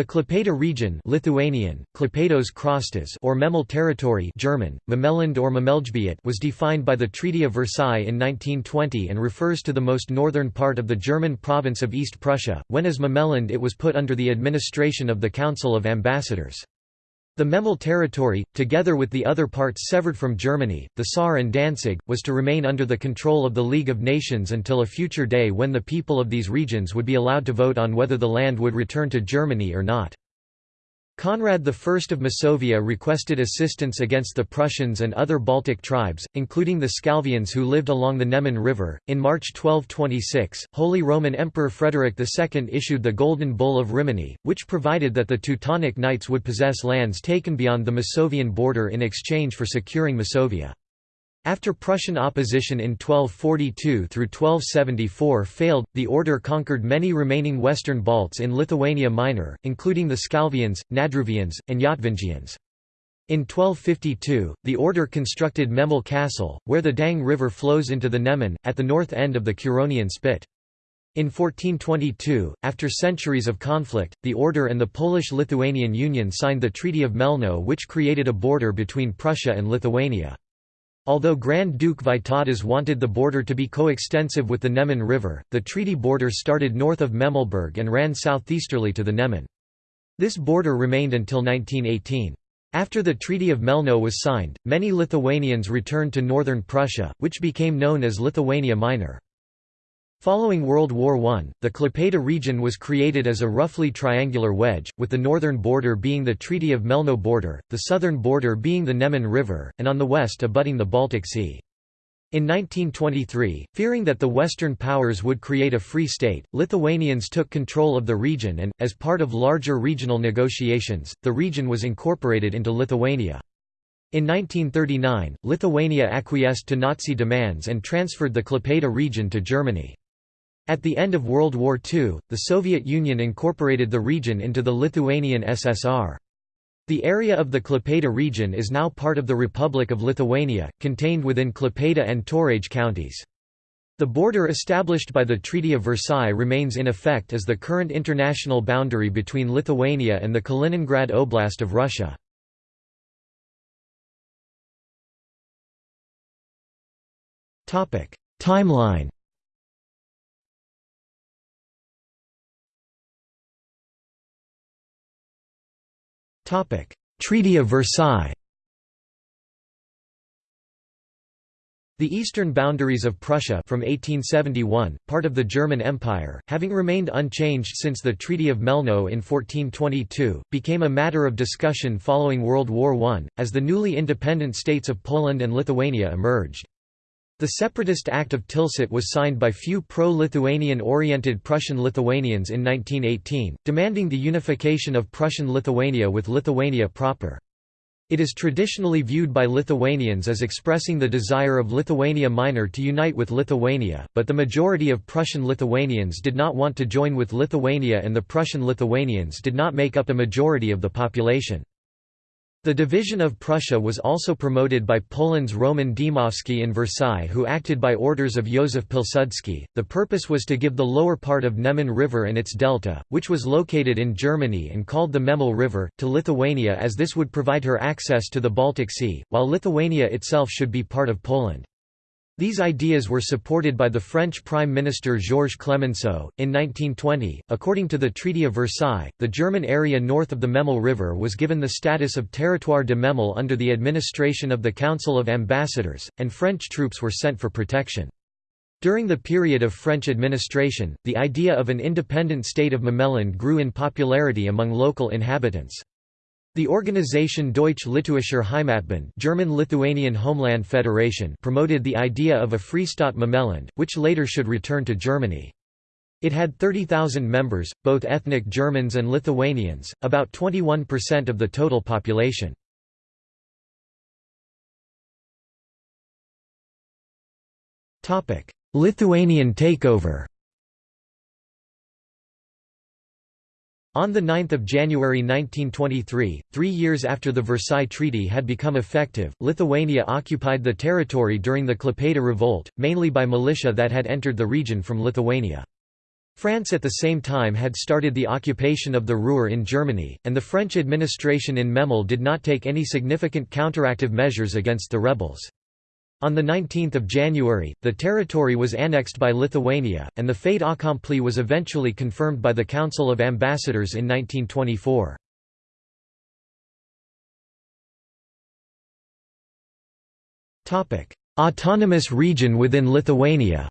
The Klaipėda region Lithuanian, kraštas or Memel territory German, Memeland or Memelgebiet was defined by the Treaty of Versailles in 1920 and refers to the most northern part of the German province of East Prussia, when as Memeland it was put under the administration of the Council of Ambassadors. The Memel territory, together with the other parts severed from Germany, the Saar and Danzig, was to remain under the control of the League of Nations until a future day when the people of these regions would be allowed to vote on whether the land would return to Germany or not. Conrad I of Masovia requested assistance against the Prussians and other Baltic tribes, including the Scalvians who lived along the Neman River. In March 1226, Holy Roman Emperor Frederick II issued the Golden Bull of Rimini, which provided that the Teutonic Knights would possess lands taken beyond the Masovian border in exchange for securing Masovia. After Prussian opposition in 1242 through 1274 failed, the order conquered many remaining western Balts in Lithuania Minor, including the Scalvians, Nadruvians, and Yatvingians. In 1252, the order constructed Memel Castle, where the Dang River flows into the Neman, at the north end of the Curonian Spit. In 1422, after centuries of conflict, the order and the Polish-Lithuanian Union signed the Treaty of Melno which created a border between Prussia and Lithuania. Although Grand Duke Vytautas wanted the border to be coextensive with the Neman River, the treaty border started north of Memelberg and ran southeasterly to the Neman. This border remained until 1918. After the Treaty of Melno was signed, many Lithuanians returned to northern Prussia, which became known as Lithuania Minor. Following World War I, the Klaipėda region was created as a roughly triangular wedge, with the northern border being the Treaty of Melno border, the southern border being the Neman River, and on the west abutting the Baltic Sea. In 1923, fearing that the Western powers would create a free state, Lithuanians took control of the region and, as part of larger regional negotiations, the region was incorporated into Lithuania. In 1939, Lithuania acquiesced to Nazi demands and transferred the Klaipėda region to Germany. At the end of World War II, the Soviet Union incorporated the region into the Lithuanian SSR. The area of the Klaipėda region is now part of the Republic of Lithuania, contained within Klaipėda and Tauragė counties. The border established by the Treaty of Versailles remains in effect as the current international boundary between Lithuania and the Kaliningrad Oblast of Russia. Timeline Treaty of Versailles The eastern boundaries of Prussia from 1871, part of the German Empire, having remained unchanged since the Treaty of Melno in 1422, became a matter of discussion following World War I, as the newly independent states of Poland and Lithuania emerged. The Separatist Act of Tilsit was signed by few pro-Lithuanian-oriented Prussian Lithuanians in 1918, demanding the unification of Prussian Lithuania with Lithuania proper. It is traditionally viewed by Lithuanians as expressing the desire of Lithuania Minor to unite with Lithuania, but the majority of Prussian Lithuanians did not want to join with Lithuania and the Prussian Lithuanians did not make up a majority of the population. The division of Prussia was also promoted by Poland's Roman Dmowski in Versailles who acted by orders of Józef Pilsudski. The purpose was to give the lower part of Neman River and its delta, which was located in Germany and called the Memel River, to Lithuania as this would provide her access to the Baltic Sea, while Lithuania itself should be part of Poland. These ideas were supported by the French Prime Minister Georges Clemenceau. In 1920, according to the Treaty of Versailles, the German area north of the Memel River was given the status of Territoire de Memel under the administration of the Council of Ambassadors, and French troops were sent for protection. During the period of French administration, the idea of an independent state of Memeland grew in popularity among local inhabitants. The organization Deutsch-Litauischer Heimatbund German-Lithuanian Homeland Federation promoted the idea of a Freistaat Memeland, which later should return to Germany. It had 30,000 members, both ethnic Germans and Lithuanians, about 21% of the total population. Lithuanian takeover On 9 January 1923, three years after the Versailles Treaty had become effective, Lithuania occupied the territory during the Klaipėda Revolt, mainly by militia that had entered the region from Lithuania. France at the same time had started the occupation of the Ruhr in Germany, and the French administration in Memel did not take any significant counteractive measures against the rebels. On 19 January, the territory was annexed by Lithuania, and the fait accompli was eventually confirmed by the Council of Ambassadors in 1924. Autonomous region within Lithuania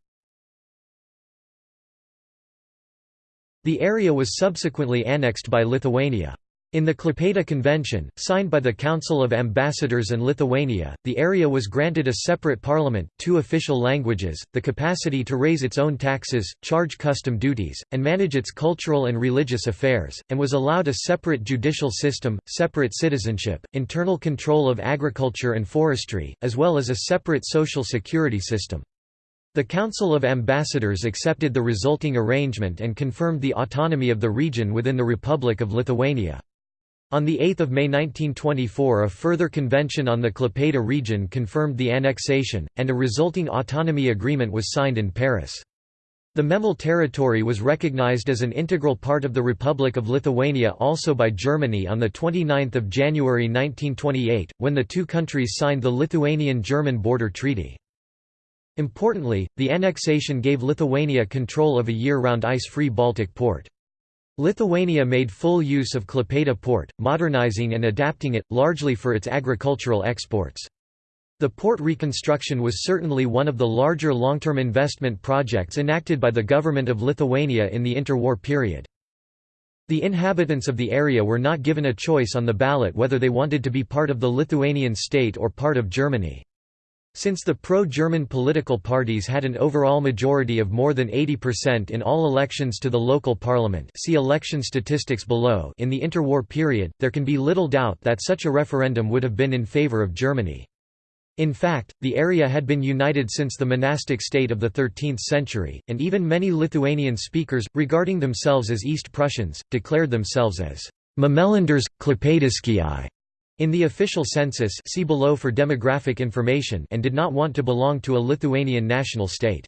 The area was subsequently annexed by Lithuania. In the Klaipėda Convention, signed by the Council of Ambassadors and Lithuania, the area was granted a separate parliament, two official languages, the capacity to raise its own taxes, charge custom duties, and manage its cultural and religious affairs, and was allowed a separate judicial system, separate citizenship, internal control of agriculture and forestry, as well as a separate social security system. The Council of Ambassadors accepted the resulting arrangement and confirmed the autonomy of the region within the Republic of Lithuania. On 8 May 1924 a further convention on the Klaipėda region confirmed the annexation, and a resulting autonomy agreement was signed in Paris. The Memel territory was recognized as an integral part of the Republic of Lithuania also by Germany on 29 January 1928, when the two countries signed the Lithuanian-German border treaty. Importantly, the annexation gave Lithuania control of a year-round ice-free Baltic port. Lithuania made full use of Klaipėda port, modernizing and adapting it, largely for its agricultural exports. The port reconstruction was certainly one of the larger long-term investment projects enacted by the government of Lithuania in the interwar period. The inhabitants of the area were not given a choice on the ballot whether they wanted to be part of the Lithuanian state or part of Germany. Since the pro-German political parties had an overall majority of more than 80% in all elections to the local parliament. See election statistics below. In the interwar period, there can be little doubt that such a referendum would have been in favour of Germany. In fact, the area had been united since the monastic state of the 13th century, and even many Lithuanian speakers, regarding themselves as East Prussians, declared themselves as Memellanders, Klaipėdiškiai in the official census see below for demographic information and did not want to belong to a Lithuanian national state.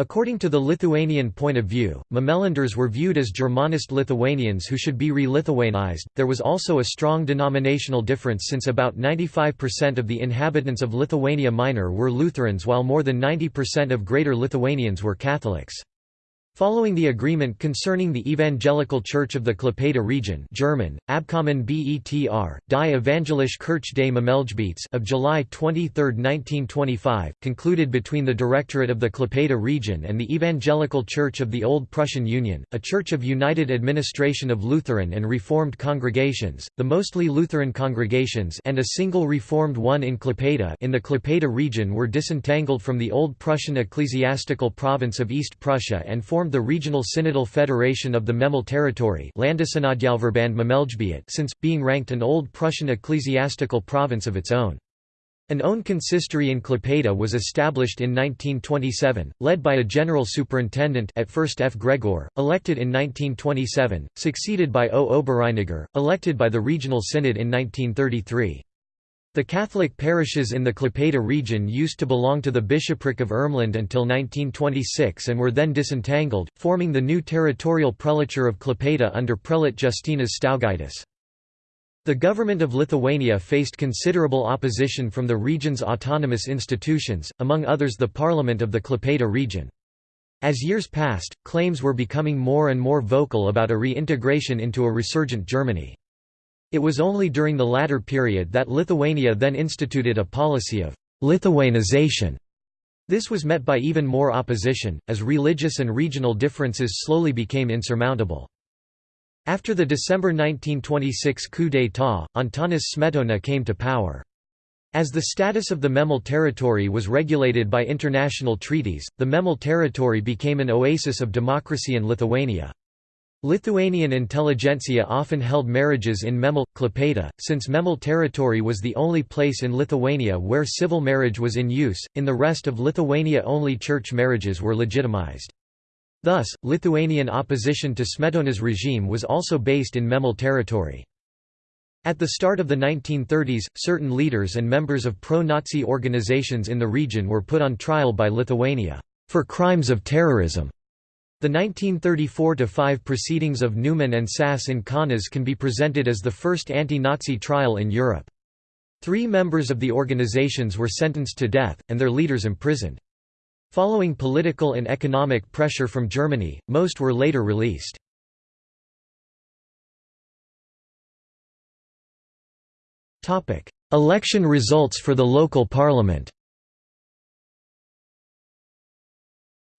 According to the Lithuanian point of view, Memellanders were viewed as Germanist Lithuanians who should be re-Lithuanized. There was also a strong denominational difference since about 95% of the inhabitants of Lithuania Minor were Lutherans while more than 90% of Greater Lithuanians were Catholics. Following the agreement concerning the Evangelical Church of the Klaipėda region German, Abkommen BETR, Die Evangelische Kirche des Memelgebiets of July 23, 1925, concluded between the Directorate of the Klaipėda region and the Evangelical Church of the Old Prussian Union, a church of united administration of Lutheran and Reformed congregations, the mostly Lutheran congregations and a single Reformed one in Klaipėda in the Klaipėda region were disentangled from the Old Prussian ecclesiastical province of East Prussia and formed formed the regional synodal federation of the Memel territory since, being ranked an Old Prussian ecclesiastical province of its own. An own consistory in Klaipėda was established in 1927, led by a general superintendent at first F. Gregor, elected in 1927, succeeded by O. Oberreiniger, elected by the regional synod in 1933. The Catholic parishes in the Klaipėda region used to belong to the bishopric of Ermland until 1926 and were then disentangled, forming the new territorial prelature of Klaipėda under prelate Justinas Staugaitis. The government of Lithuania faced considerable opposition from the region's autonomous institutions, among others the parliament of the Klaipėda region. As years passed, claims were becoming more and more vocal about a reintegration into a resurgent Germany. It was only during the latter period that Lithuania then instituted a policy of Lithuanization. This was met by even more opposition, as religious and regional differences slowly became insurmountable. After the December 1926 coup d'état, Antanas Smetona came to power. As the status of the Memel territory was regulated by international treaties, the Memel territory became an oasis of democracy in Lithuania. Lithuanian intelligentsia often held marriages in Memel, Klaipėda, since Memel territory was the only place in Lithuania where civil marriage was in use, in the rest of Lithuania only church marriages were legitimized. Thus, Lithuanian opposition to Smetona's regime was also based in Memel territory. At the start of the 1930s, certain leaders and members of pro-Nazi organizations in the region were put on trial by Lithuania, for crimes of terrorism. The 1934–5 proceedings of Neumann and Sass in Kaunas can be presented as the first anti-Nazi trial in Europe. Three members of the organizations were sentenced to death, and their leaders imprisoned. Following political and economic pressure from Germany, most were later released. Election results for the local parliament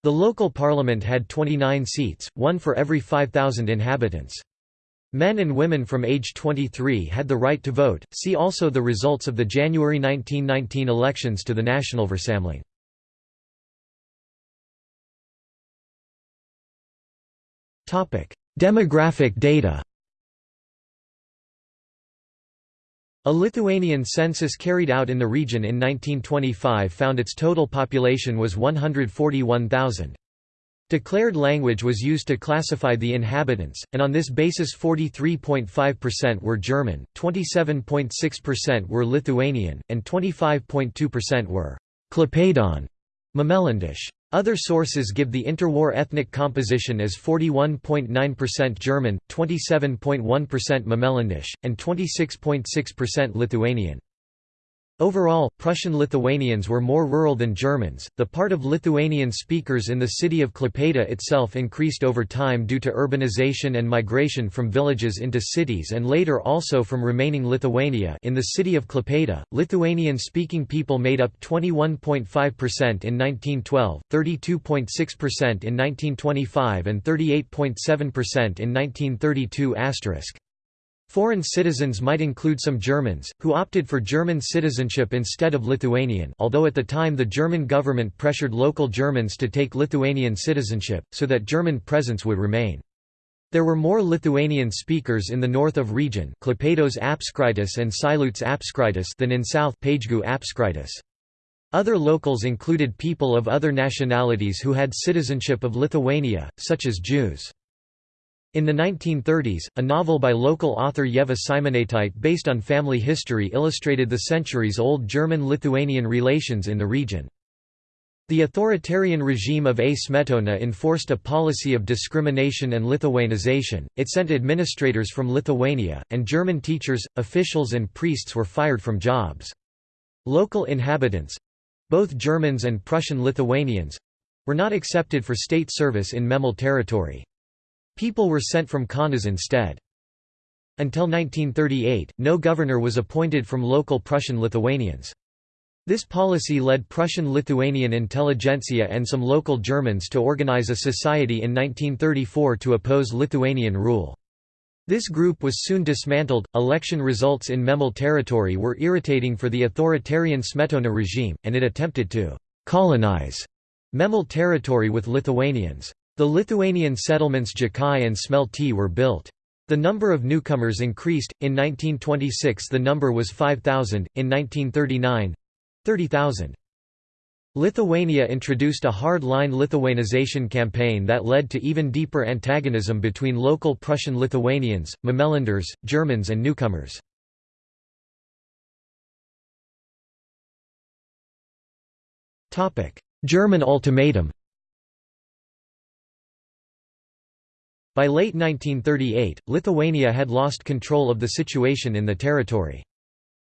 The local parliament had 29 seats, one for every 5,000 inhabitants. Men and women from age 23 had the right to vote. See also the results of the January 1919 elections to the Nationalversammlung. Topic: Demographic data. A Lithuanian census carried out in the region in 1925 found its total population was 141,000. Declared language was used to classify the inhabitants, and on this basis 43.5% were German, 27.6% were Lithuanian, and 25.2% were Klaipėdan Memellandish. Other sources give the interwar ethnic composition as 41.9% German, 27.1% Memellandish, and 26.6% Lithuanian. Overall, Prussian Lithuanians were more rural than Germans. The part of Lithuanian speakers in the city of Klaipėda itself increased over time due to urbanization and migration from villages into cities and later also from remaining Lithuania. In the city of Klaipėda, Lithuanian speaking people made up 21.5% in 1912, 32.6% in 1925 and 38.7% in 1932 asterisk. Foreign citizens might include some Germans, who opted for German citizenship instead of Lithuanian although at the time the German government pressured local Germans to take Lithuanian citizenship, so that German presence would remain. There were more Lithuanian speakers in the north of region Klaipėdos apskritis and Šilutės apskritis than in south Pagegių apskritis. Other locals included people of other nationalities who had citizenship of Lithuania, such as Jews. In the 1930s, a novel by local author Ieva Simonaitytė based on family history illustrated the centuries-old German-Lithuanian relations in the region. The authoritarian regime of A. Smetona enforced a policy of discrimination and Lithuanization, it sent administrators from Lithuania, and German teachers, officials and priests were fired from jobs. Local inhabitants—both Germans and Prussian Lithuanians—were not accepted for state service in Memel territory. People were sent from Kaunas instead. Until 1938, no governor was appointed from local Prussian Lithuanians. This policy led Prussian Lithuanian intelligentsia and some local Germans to organize a society in 1934 to oppose Lithuanian rule. This group was soon dismantled. Election results in Memel territory were irritating for the authoritarian Smetona regime, and it attempted to colonize Memel territory with Lithuanians. The Lithuanian settlements Jakai and Smeltė were built. The number of newcomers increased, in 1926 the number was 5,000, in 1939 30,000. Lithuania introduced a hard-line Lithuanization campaign that led to even deeper antagonism between local Prussian Lithuanians, Memelanders, Germans and newcomers. German ultimatum By late 1938, Lithuania had lost control of the situation in the territory.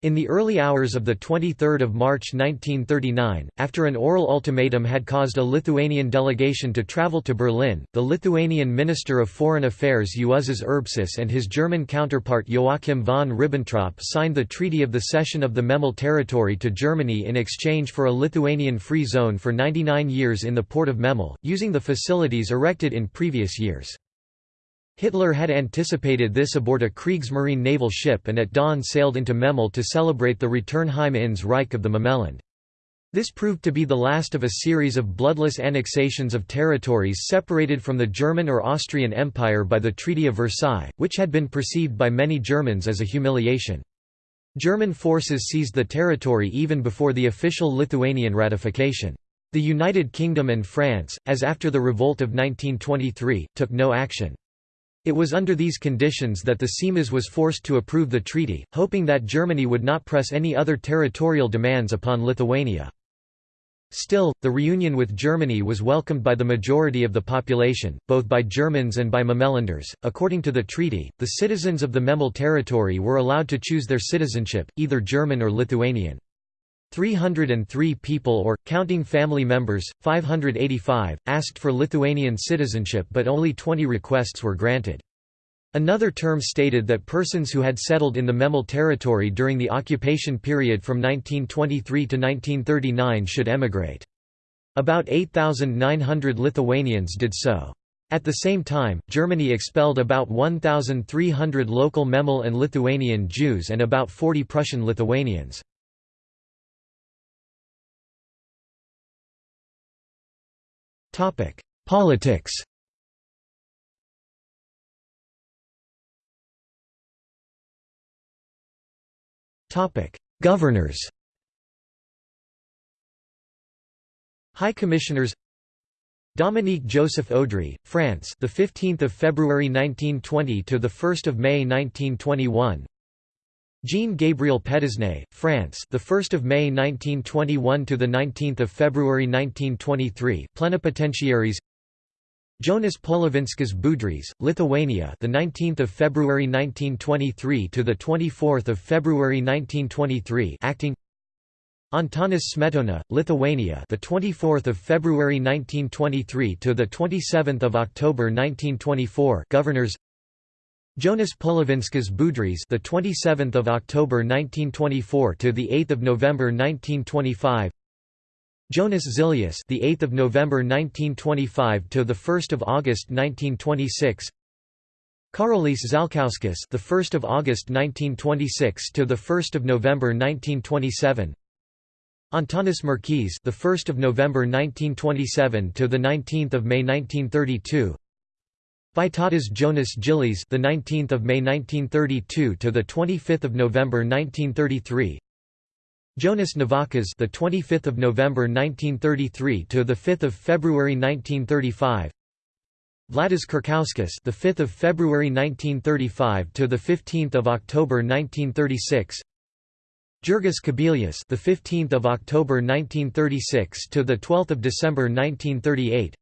In the early hours of 23 March 1939, after an oral ultimatum had caused a Lithuanian delegation to travel to Berlin, the Lithuanian Minister of Foreign Affairs Juozas Urbšys and his German counterpart Joachim von Ribbentrop signed the Treaty of the Cession of the Memel territory to Germany in exchange for a Lithuanian free zone for 99 years in the port of Memel, using the facilities erected in previous years. Hitler had anticipated this aboard a Kriegsmarine naval ship and at dawn sailed into Memel to celebrate the return Heim ins Reich of the Memeland. This proved to be the last of a series of bloodless annexations of territories separated from the German or Austrian Empire by the Treaty of Versailles, which had been perceived by many Germans as a humiliation. German forces seized the territory even before the official Lithuanian ratification. The United Kingdom and France, as after the revolt of 1923, took no action. It was under these conditions that the Seimas was forced to approve the treaty, hoping that Germany would not press any other territorial demands upon Lithuania. Still, the reunion with Germany was welcomed by the majority of the population, both by Germans and by Memelanders. According to the treaty, the citizens of the Memel territory were allowed to choose their citizenship, either German or Lithuanian. 303 people or, counting family members, 585, asked for Lithuanian citizenship but only 20 requests were granted. Another term stated that persons who had settled in the Memel territory during the occupation period from 1923 to 1939 should emigrate. About 8,900 Lithuanians did so. At the same time, Germany expelled about 1,300 local Memel and Lithuanian Jews and about 40 Prussian Lithuanians. Politics. Governors. High Commissioners. Dominique Joseph Audry, France, the 15th of February 1920 to the 1st of May 1921. Jean Gabriel Petisné, France, the 1st of May 1921 to the 19th of February 1923. Plenipotentiaries Jonas Polovinskas Budrys, Lithuania, the 19th of February 1923 to the 24th of February 1923, acting. Antanas Smetona, Lithuania, the 24th of February 1923 to the 27th of October 1924, governors. Jonas Polovinskas Budrys, the 27th of October 1924 to the 8th of November 1925. Jonas Zilius, the 8th of November 1925 to the 1st of August 1926. Karolis Zalkauskas, the 1st of August 1926 to the 1st of November 1927. Antanas Merkys, the 1st of November 1927 to the 19th of May 1932. Vytautas Jonas Gilys, the 19th of May 1932 to the 25th of November 1933. Jonas Navakas, the 25th of November 1933 to the 5th of February 1935. Vladas Kurkauskas, the 5th of February 1935 to the 15th of October 1936. Jurgis Kubilius, the 15th of October 1936 to the 12th of December 1938.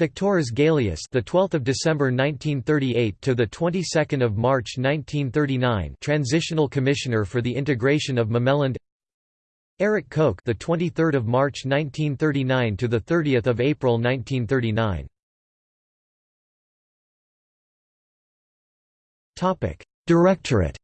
Viktoras Gailius, the 12th of December 1938 to the 22nd of March 1939, Transitional Commissioner for the Integration of Memeland. Erich Koch, the 23rd of March 1939 to the 30th of April 1939. Topic: Directorate.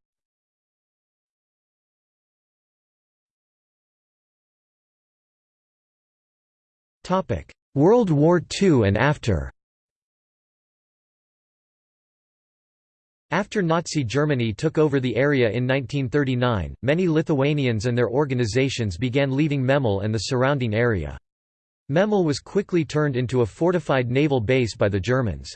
Topic: World War II and after. After Nazi Germany took over the area in 1939, many Lithuanians and their organizations began leaving Memel and the surrounding area. Memel was quickly turned into a fortified naval base by the Germans.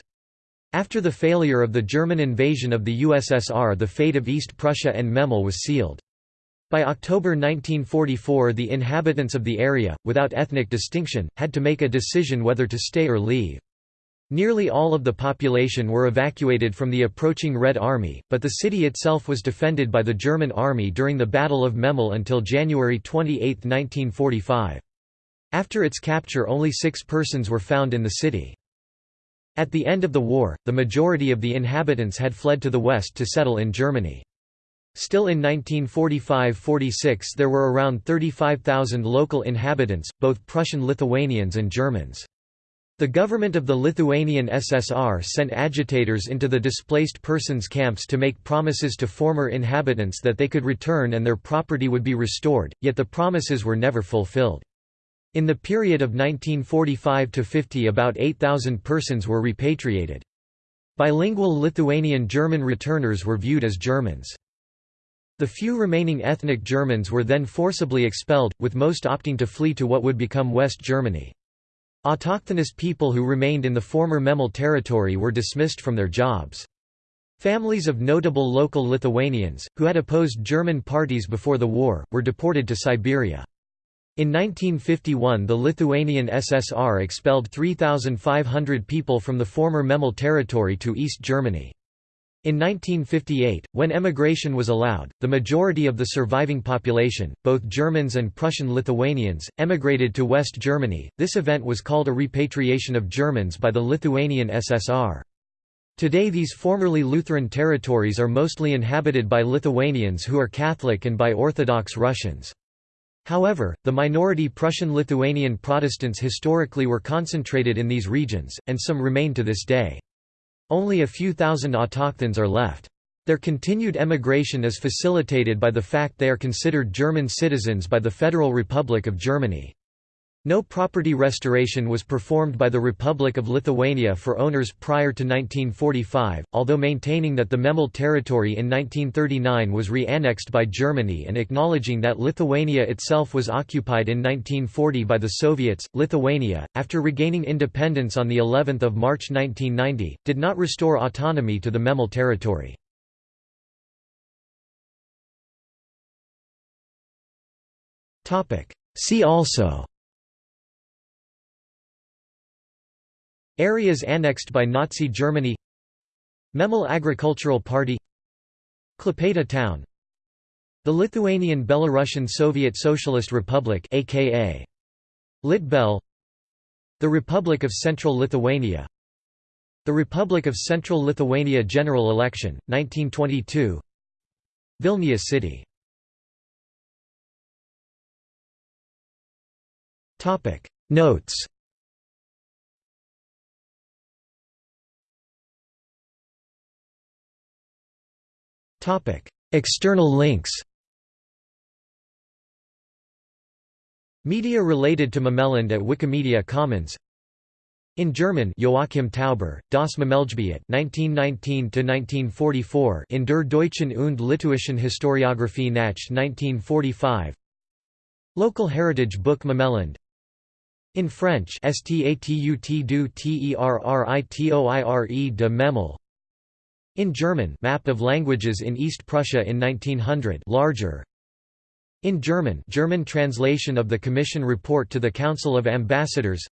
After the failure of the German invasion of the USSR the fate of East Prussia and Memel was sealed. By October 1944 the inhabitants of the area, without ethnic distinction, had to make a decision whether to stay or leave. Nearly all of the population were evacuated from the approaching Red Army, but the city itself was defended by the German army during the Battle of Memel until January 28, 1945. After its capture only six persons were found in the city. At the end of the war, the majority of the inhabitants had fled to the west to settle in Germany. Still in 1945–46 there were around 35,000 local inhabitants, both Prussian Lithuanians and Germans. The government of the Lithuanian SSR sent agitators into the displaced persons camps to make promises to former inhabitants that they could return and their property would be restored, yet the promises were never fulfilled. In the period of 1945–50 about 8,000 persons were repatriated. Bilingual Lithuanian German returners were viewed as Germans. The few remaining ethnic Germans were then forcibly expelled, with most opting to flee to what would become West Germany. Autochthonous people who remained in the former Memel territory were dismissed from their jobs. Families of notable local Lithuanians, who had opposed German parties before the war, were deported to Siberia. In 1951 the Lithuanian SSR expelled 3,500 people from the former Memel territory to East Germany. In 1958, when emigration was allowed, the majority of the surviving population, both Germans and Prussian Lithuanians, emigrated to West Germany. This event was called a repatriation of Germans by the Lithuanian SSR. Today these formerly Lutheran territories are mostly inhabited by Lithuanians who are Catholic and by Orthodox Russians. However, the minority Prussian-Lithuanian Protestants historically were concentrated in these regions, and some remain to this day. Only a few thousand autochthons are left. Their continued emigration is facilitated by the fact they are considered German citizens by the Federal Republic of Germany. No property restoration was performed by the Republic of Lithuania for owners prior to 1945, although maintaining that the Memel territory in 1939 was re-annexed by Germany and acknowledging that Lithuania itself was occupied in 1940 by the Soviets. Lithuania, after regaining independence on the 11th of March 1990, did not restore autonomy to the Memel territory. Topic: See also Areas annexed by Nazi Germany. Memel Agricultural Party. Klaipėda town. The Lithuanian Belarusian Soviet Socialist Republic aka Litbel The Republic of Central Lithuania. The Republic of Central Lithuania General Election, 1922 Vilnius City. Notes External links Media related to Memelland at Wikimedia Commons. In German Joachim Tauber, Das Memelgebiet 1919–1944 in Der Deutschen und Litauischen Historiographie nach 1945 Local Heritage Book Memelland in French Statut du Territoire de Memel in German Map of languages in East Prussia in 1900 larger. In German German translation of the Commission report to the Council of Ambassadors.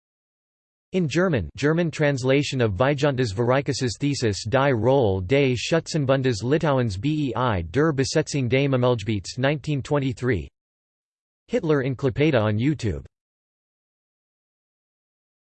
In German German translation of Vygantas Vareikis's thesis Die Rolle des Schützenbundes Litauens bei der Besetzung des Memelgebiets 1923 Hitler in Klaipėda on YouTube